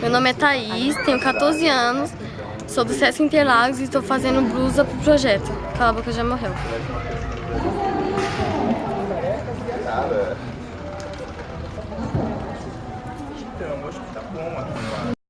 Meu nome é Thaís, tenho 14 anos, sou do Sesc Interlagos e estou fazendo blusa pro projeto. Cala a boca, já morreu. Então, acho que tá bom aqui,